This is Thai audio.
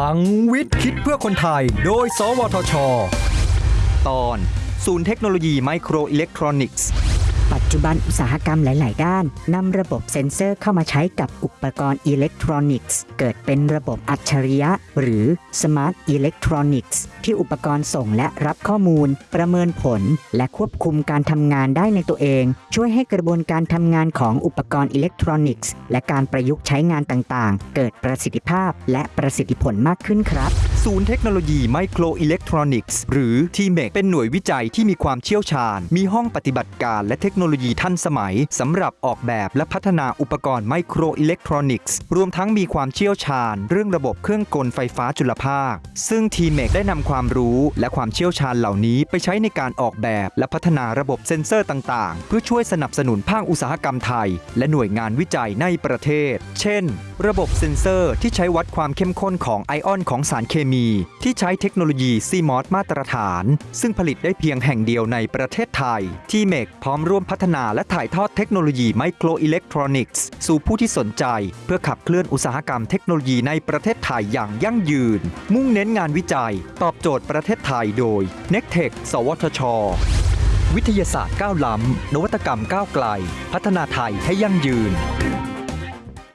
พลังวิทย์คิดเพื่อคนไทย โดย สวทช ตอน ศูนย์เทคโนโลยีไมโครอิเล็กทรอนิกส์ ปัจจุบันอุตสาหกรรมหลาย ๆ ด้านนำระบบเซ็นเซอร์เข้ามาใช้กับอุปกรณ์อิเล็กทรอนิกส์ เกิดเป็นระบบอัจฉริยะ หรือ Smart Electronics ที่อุปกรณ์ส่งและรับข้อมูล ประเมินผล และควบคุมการทำงานได้ในตัวเอง ช่วยให้กระบวนการทำงานของอุปกรณ์อิเล็กทรอนิกส์ และการประยุกต์ใช้งานต่าง ๆ เกิดประสิทธิภาพและประสิทธิผลมากขึ้นครับ ศูนย์เทคโนโลยีไมโครอิเล็กทรอนิกส์หรือ t m e c เป็นหน่วยวิจัยที่มีความเชี่ยวชาญ มีห้องปฏิบัติการและเทคโนโลยีทันสมัยสำหรับออกแบบและพัฒนาอุปกรณ์ไมโครอิเล็กทรอนิกส์รวมทั้งมีความเชี่ยวชาญ เรื่องระบบเครื่องกลไฟฟ้าจุลภาค ซึ่ง t m e c ได้นำความรู้และความเชี่ยวชาญเหล่านี้ไปใช้ในการออกแบบและพัฒนาระบบเซ็นเซอร์ต่างๆ เพื่อช่วยสนับสนุนภาคอุตสาหกรรมไทย และหน่วยงานวิจัยในประเทศ เช่น ระบบเซ็นเซอร์ที่ใช้วัดความเข้มข้นของไอออนของสารเคมีที่ใช้เทคโนโลยี CMOS มาตรฐาน ซึ่งผลิตได้เพียงแห่งเดียวในประเทศไทย TMEC พร้อมร่วมพัฒนาและถ่ายทอดเทคโนโลยีไมโครอิเล็กทรอนิกส์สู่ผู้ที่สนใจ เพื่อขับเคลื่อนอุตสาหกรรมเทคโนโลยีในประเทศไทยอย่างยั่งยืน มุ่งเน้นงานวิจัย ตอบโจทย์ประเทศไทยโดย n e c t e c h สวทช วิทยาศาสตร์ก้าวล้ำนวัตกรรมก้าวไกล พัฒนาไทยให้ยั่งยืน